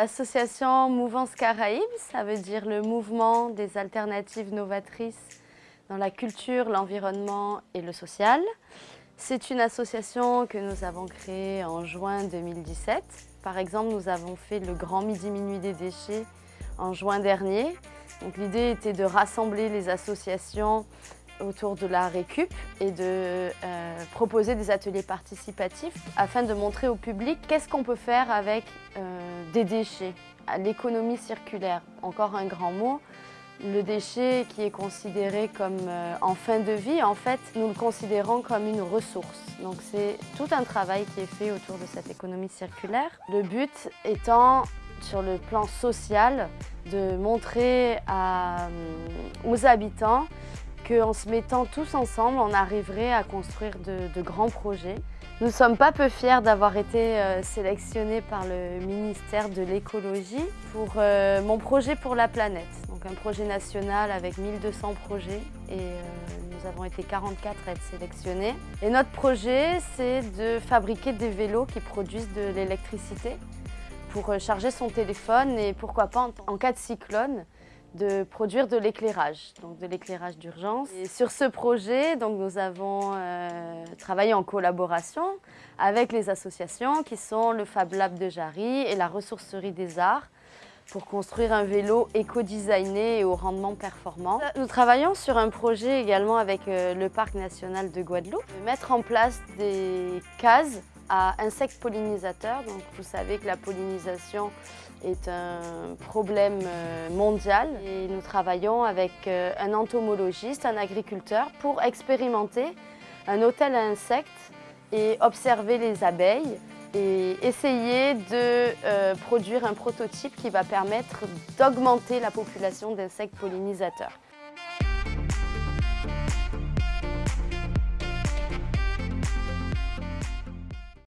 L'association Mouvance Caraïbes, ça veut dire le mouvement des alternatives novatrices dans la culture, l'environnement et le social. C'est une association que nous avons créée en juin 2017. Par exemple, nous avons fait le Grand Midi Minuit des déchets en juin dernier. L'idée était de rassembler les associations autour de la récup et de euh, proposer des ateliers participatifs afin de montrer au public qu'est-ce qu'on peut faire avec euh, des déchets, l'économie circulaire, encore un grand mot. Le déchet qui est considéré comme euh, en fin de vie, en fait, nous le considérons comme une ressource. Donc c'est tout un travail qui est fait autour de cette économie circulaire. Le but étant, sur le plan social, de montrer aux habitants qu'en se mettant tous ensemble, on arriverait à construire de, grands projets. Nous sommes pas peu fiers d'avoir été euh, sélectionnés par le ministère de l'écologie pour euh, mon projet pour la planète. Donc un projet national avec 1200 projets et euh, nous avons été 44 à être sélectionnés. Et notre projet, c'est de fabriquer des vélos qui produisent de l'électricité pour charger son téléphone et pourquoi pas en cas de cyclone de produire de l'éclairage, donc de l'éclairage d'urgence. Sur ce projet, nous avons euh, travaillé en collaboration avec les associations qui sont le Fab Lab de Jarry et la Ressourcerie des Arts pour construire un vélo éco-designé et au rendement performant. Nous travaillons sur un projet également avec euh, le Parc national de Guadeloupe, de mettre en place des cases à insectes pollinisateurs. Donc, vous savez que la pollinisation est un problème euh, mondial et nous travaillons avec euh, un entomologiste, un agriculteur pour expérimenter un hôtel à insectes et observer les abeilles et essayer de euh, produire un prototype qui va permettre d'augmenter la population d'insectes pollinisateurs.